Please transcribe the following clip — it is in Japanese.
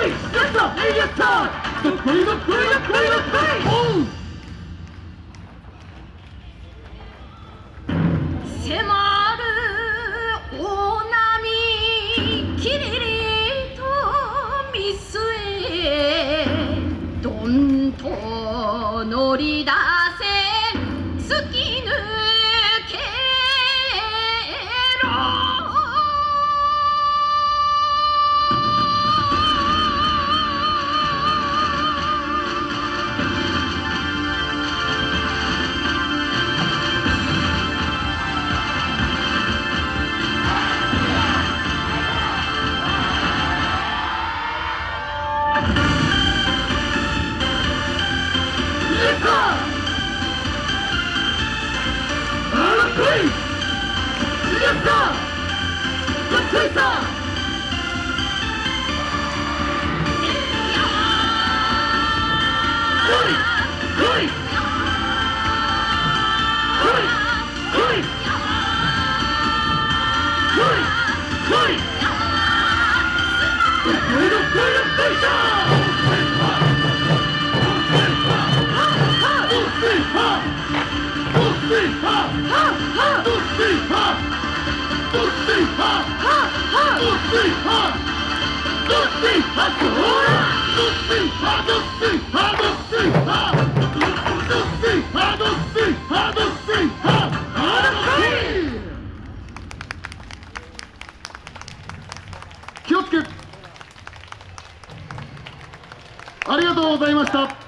迫る大波きりりと見据えどんと乗り出 Yes, sir! ありがとうございました。